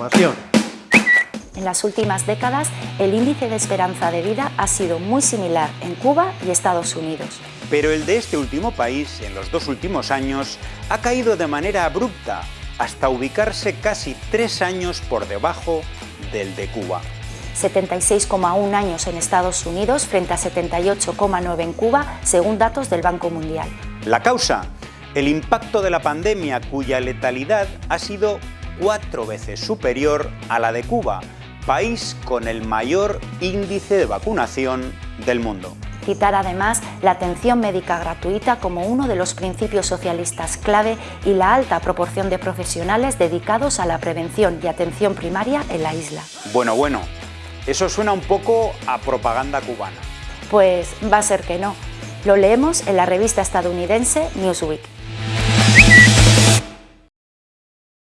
información. En las últimas décadas, el índice de esperanza de vida ha sido muy similar en Cuba y Estados Unidos. Pero el de este último país, en los dos últimos años, ha caído de manera abrupta, hasta ubicarse casi tres años por debajo del de Cuba. 76,1 años en Estados Unidos frente a 78,9 en Cuba, según datos del Banco Mundial. La causa, el impacto de la pandemia cuya letalidad ha sido cuatro veces superior a la de Cuba, país con el mayor índice de vacunación del mundo. Citar además la atención médica gratuita como uno de los principios socialistas clave y la alta proporción de profesionales dedicados a la prevención y atención primaria en la isla. Bueno, bueno, eso suena un poco a propaganda cubana. Pues va a ser que no. Lo leemos en la revista estadounidense Newsweek.